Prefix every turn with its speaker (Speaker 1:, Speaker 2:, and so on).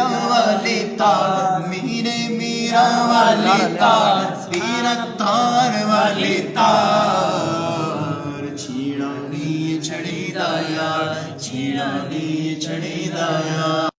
Speaker 1: میرا والی تار میرے میرا والی تار تیرا تار والی تار چھیڑا نی چھڑی دایا چھیڑا نی چھڑی دایا